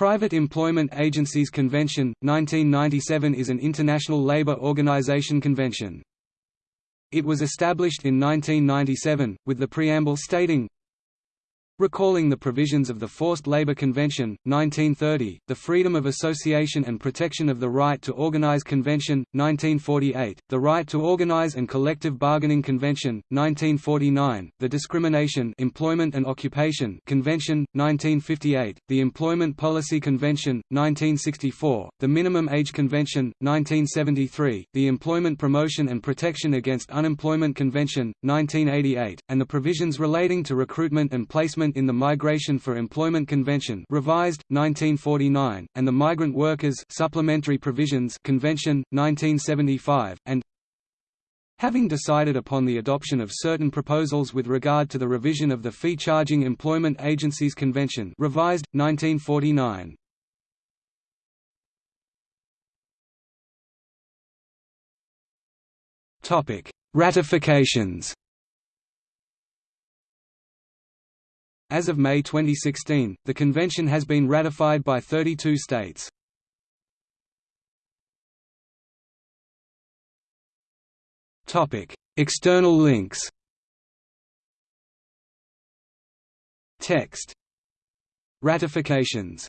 Private Employment Agencies Convention, 1997 is an international labor organization convention. It was established in 1997, with the preamble stating, Recalling the provisions of the Forced Labor Convention, 1930, the Freedom of Association and Protection of the Right to Organize Convention, 1948, the Right to Organize and Collective Bargaining Convention, 1949, the Discrimination Employment and Occupation Convention, 1958, the Employment Policy Convention, 1964, the Minimum Age Convention, 1973, the Employment Promotion and Protection Against Unemployment Convention, 1988, and the provisions relating to recruitment and placement in the Migration for Employment Convention revised, 1949, and the Migrant Workers Supplementary Provisions Convention, 1975, and Having decided upon the adoption of certain proposals with regard to the revision of the Fee Charging Employment Agencies Convention revised, 1949. Ratifications As of May 2016, the convention has been ratified by 32 states. External links Text Ratifications